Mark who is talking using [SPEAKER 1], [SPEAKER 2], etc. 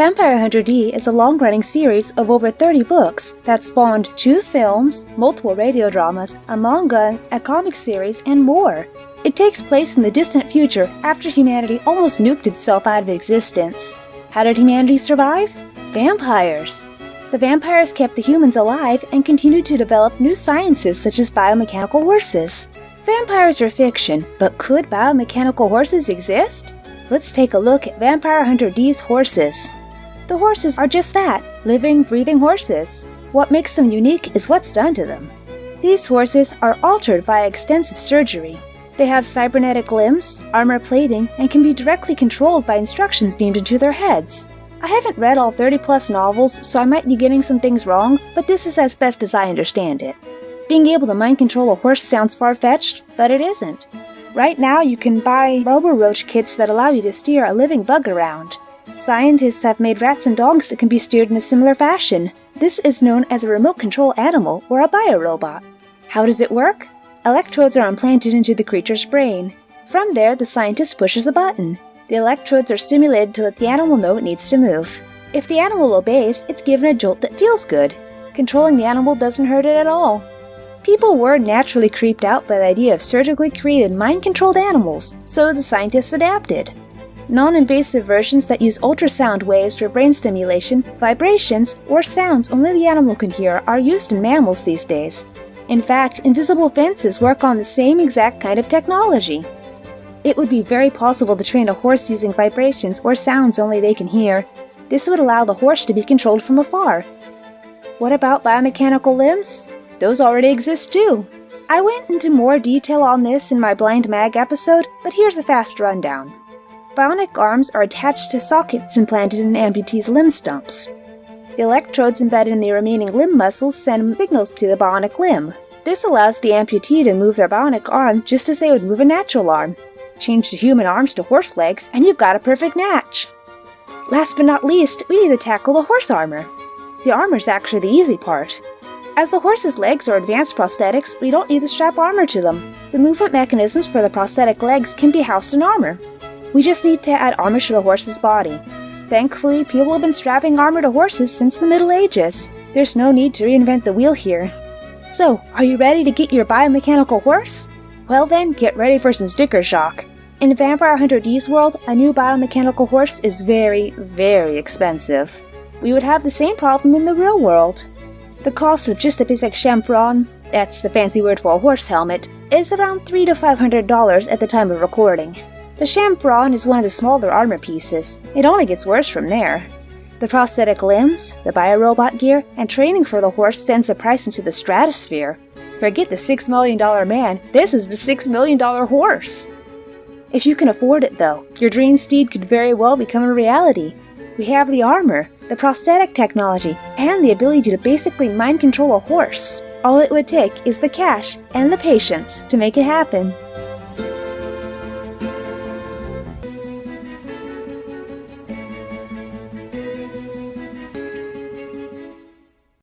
[SPEAKER 1] Vampire Hunter D is a long running series of over 30 books that spawned two films, multiple radio dramas, a manga, a comic series, and more. It takes place in the distant future after humanity almost nuked itself out of existence. How did humanity survive? Vampires. The vampires kept the humans alive and continued to develop new sciences such as biomechanical horses. Vampires are fiction, but could biomechanical horses exist? Let's take a look at Vampire Hunter D's horses. The horses are just that living, breathing horses. What makes them unique is what's done to them. These horses are altered via extensive surgery. They have cybernetic limbs, armor plating, and can be directly controlled by instructions beamed into their heads. I haven't read all 30 plus novels, so I might be getting some things wrong, but this is as best as I understand it. Being able to mind control a horse sounds far fetched, but it isn't. Right now, you can buy Robo-Roach kits that allow you to steer a living bug around. Scientists have made rats and dogs that can be steered in a similar fashion. This is known as a remote control animal or a biorobot. How does it work? Electrodes are implanted into the creature's brain. From there, the scientist pushes a button. The electrodes are stimulated to let the animal know it needs to move. If the animal obeys, it's given a jolt that feels good. Controlling the animal doesn't hurt it at all. People were naturally creeped out by the idea of surgically created mind controlled animals, so the scientists adapted. Non invasive versions that use ultrasound waves for brain stimulation, vibrations, or sounds only the animal can hear are used in mammals these days. In fact, invisible fences work on the same exact kind of technology. It would be very possible to train a horse using vibrations or sounds only they can hear. This would allow the horse to be controlled from afar. What about biomechanical limbs? Those already exist too. I went into more detail on this in my Blind Mag episode, but here's a fast rundown. Bionic arms are attached to sockets implanted in amputees' limb stumps. The electrodes embedded in the remaining limb muscles send signals to the bionic limb. This allows the amputee to move their bionic arm just as they would move a natural arm. Change the human arms to horse legs, and you've got a perfect match. Last but not least, we need to tackle the horse armor. The armor's actually the easy part. As the horse's legs are advanced prosthetics, we don't need to strap armor to them. The movement mechanisms for the prosthetic legs can be housed in armor. We just need to add armor to the horse's body. Thankfully, people have been strapping armor to horses since the Middle Ages. There's no need to reinvent the wheel here. So, are you ready to get your biomechanical horse? Well then, get ready for some sticker shock. In Vampire Hunter D's world, a new biomechanical horse is very, very expensive. We would have the same problem in the real world. The cost of just a basic chamfron, that's the fancy word for a horse helmet, is around 3 to $500 at the time of recording. The chamfron is one of the smaller armor pieces. It only gets worse from there. The prosthetic limbs, the biorobot gear, and training for the horse sends the price into the stratosphere. Forget the $6 million man, this is the $6 million horse! If you can afford it though, your dream steed could very well become a reality. We have the armor, the prosthetic technology, and the ability to basically mind control a horse. All it would take is the cash and the patience to make it happen.